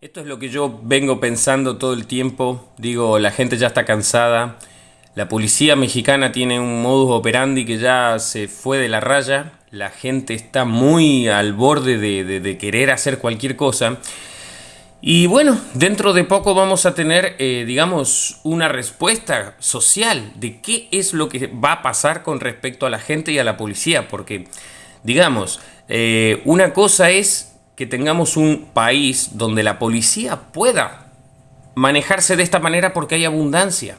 Esto es lo que yo vengo pensando todo el tiempo. Digo, la gente ya está cansada. La policía mexicana tiene un modus operandi que ya se fue de la raya. La gente está muy al borde de, querer hacer cualquier cosa. Y bueno, dentro de poco vamos a tener, eh, digamos, una respuesta social de qué es lo que va a pasar con respecto a la gente y a la policía. Porque, digamos, eh, una cosa es que tengamos un país donde la policía pueda manejarse de esta manera porque hay abundancia,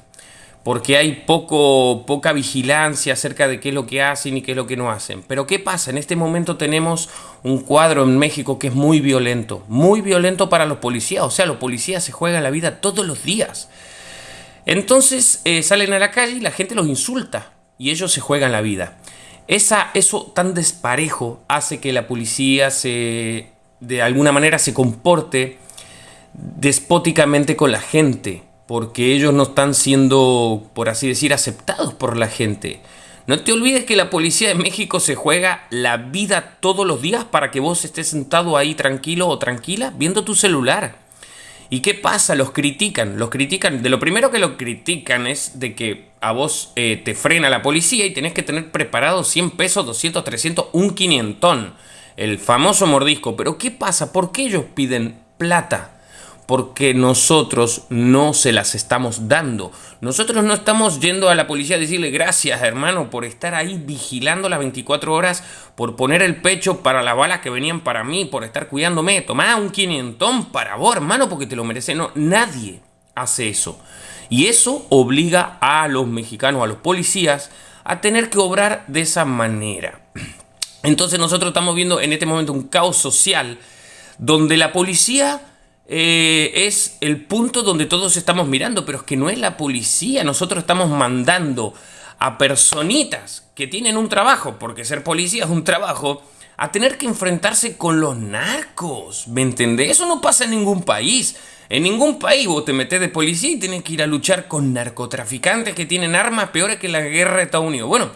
porque hay poco, poca vigilancia acerca de qué es lo que hacen y qué es lo que no hacen. Pero ¿qué pasa? En este momento tenemos un cuadro en México que es muy violento, muy violento para los policías, o sea, los policías se juegan la vida todos los días. Entonces eh, salen a la calle y la gente los insulta y ellos se juegan la vida. Esa, eso tan desparejo hace que la policía se de alguna manera se comporte despóticamente con la gente, porque ellos no están siendo, por así decir, aceptados por la gente. No te olvides que la policía de México se juega la vida todos los días para que vos estés sentado ahí tranquilo o tranquila viendo tu celular. ¿Y qué pasa? Los critican, los critican. De lo primero que lo critican es de que a vos eh, te frena la policía y tenés que tener preparado 100 pesos, 200, 300, un quinientón el famoso mordisco. Pero ¿qué pasa? ¿Por qué ellos piden plata? Porque nosotros no se las estamos dando. Nosotros no estamos yendo a la policía a decirle gracias hermano por estar ahí vigilando las 24 horas, por poner el pecho para las balas que venían para mí, por estar cuidándome. Tomá un quinientón para vos hermano porque te lo merece. No, nadie hace eso. Y eso obliga a los mexicanos, a los policías, a tener que obrar de esa manera. Entonces nosotros estamos viendo en este momento un caos social donde la policía eh, es el punto donde todos estamos mirando, pero es que no es la policía, nosotros estamos mandando a personitas que tienen un trabajo, porque ser policía es un trabajo, a tener que enfrentarse con los narcos, ¿me entendés? Eso no pasa en ningún país. En ningún país vos te metes de policía y tienes que ir a luchar con narcotraficantes que tienen armas peores que la guerra de Estados Unidos. Bueno,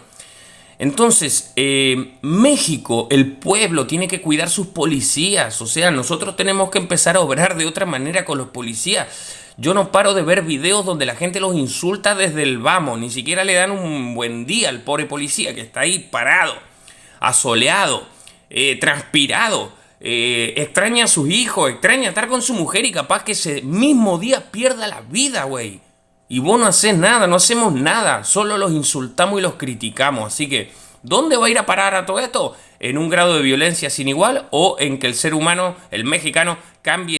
entonces, eh, México, el pueblo, tiene que cuidar sus policías. O sea, nosotros tenemos que empezar a obrar de otra manera con los policías. Yo no paro de ver videos donde la gente los insulta desde el vamos. Ni siquiera le dan un buen día al pobre policía que está ahí parado, asoleado, eh, transpirado. Eh, extraña a sus hijos, extraña estar con su mujer y capaz que ese mismo día pierda la vida, güey. Y vos no haces nada, no hacemos nada, solo los insultamos y los criticamos. Así que, ¿dónde va a ir a parar a todo esto? ¿En un grado de violencia sin igual o en que el ser humano, el mexicano, cambie?